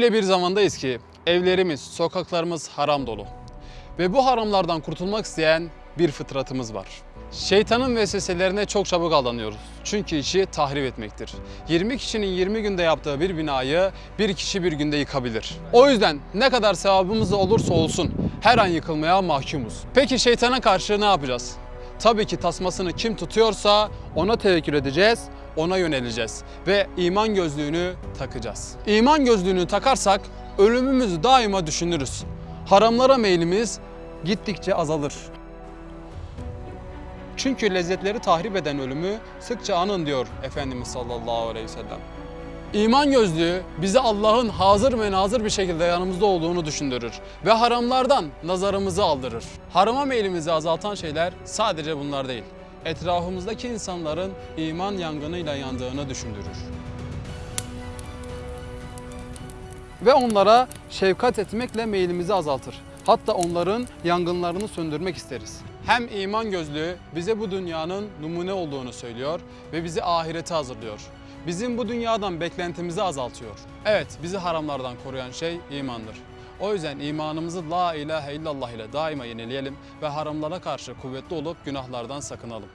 Öyle bir zamandayız ki evlerimiz, sokaklarımız haram dolu. Ve bu haramlardan kurtulmak isteyen bir fıtratımız var. Şeytanın vesveselerine çok çabuk aldanıyoruz. Çünkü işi tahrip etmektir. 20 kişinin 20 günde yaptığı bir binayı bir kişi bir günde yıkabilir. O yüzden ne kadar sevabımız olursa olsun her an yıkılmaya mahkumuz. Peki şeytana karşı ne yapacağız? Tabii ki tasmasını kim tutuyorsa ona tevekkül edeceğiz, ona yöneleceğiz ve iman gözlüğünü takacağız. İman gözlüğünü takarsak ölümümüzü daima düşünürüz. Haramlara meylimiz gittikçe azalır. Çünkü lezzetleri tahrip eden ölümü sıkça anın diyor Efendimiz sallallahu aleyhi ve sellem. İman gözlüğü bize Allah'ın hazır ve nazır bir şekilde yanımızda olduğunu düşündürür ve haramlardan nazarımızı aldırır. Harama meylimizi azaltan şeyler sadece bunlar değil. Etrafımızdaki insanların iman yangınıyla yandığını düşündürür. Ve onlara şefkat etmekle meylimizi azaltır. Hatta onların yangınlarını söndürmek isteriz. Hem iman gözlüğü bize bu dünyanın numune olduğunu söylüyor ve bizi ahirete hazırlıyor. Bizim bu dünyadan beklentimizi azaltıyor. Evet, bizi haramlardan koruyan şey imandır. O yüzden imanımızı la ilahe illallah ile daima yenileyelim ve haramlara karşı kuvvetli olup günahlardan sakınalım.